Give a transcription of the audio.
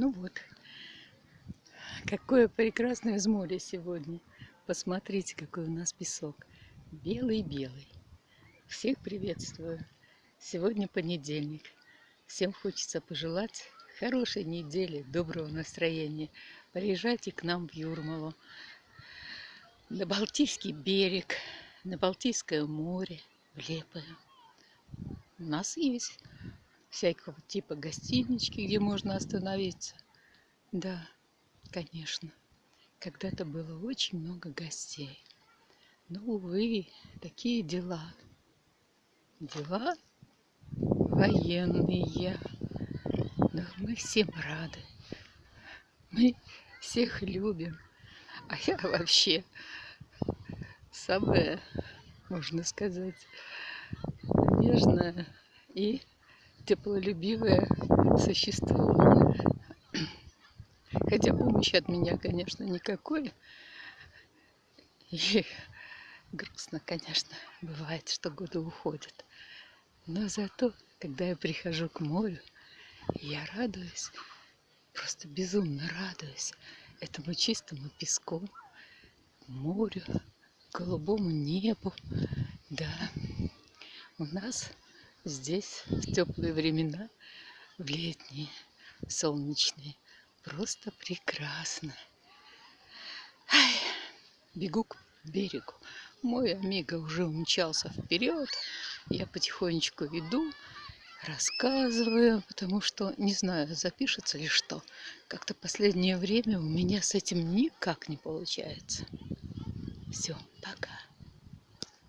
Ну вот, какое прекрасное из моря сегодня. Посмотрите, какой у нас песок. Белый-белый. Всех приветствую. Сегодня понедельник. Всем хочется пожелать хорошей недели, доброго настроения. Приезжайте к нам в Юрмалу, на Балтийский берег, на Балтийское море, в Лепое. У нас есть всякого типа гостинички, где можно остановиться. Да, конечно, когда-то было очень много гостей. Но, увы, такие дела. Дела военные. Но мы всем рады. Мы всех любим. А я вообще самая, можно сказать, нежная и теплолюбивое существо. Хотя помощи от меня, конечно, никакой. И грустно, конечно, бывает, что годы уходят. Но зато, когда я прихожу к морю, я радуюсь, просто безумно радуюсь этому чистому песку, морю, голубому небу. Да, у нас здесь в теплые времена, в летние, солнечные. Просто прекрасно. Ай, бегу к берегу. Мой Амиго уже умчался вперед. Я потихонечку иду, рассказываю, потому что не знаю, запишется ли что. Как-то последнее время у меня с этим никак не получается. Все, пока.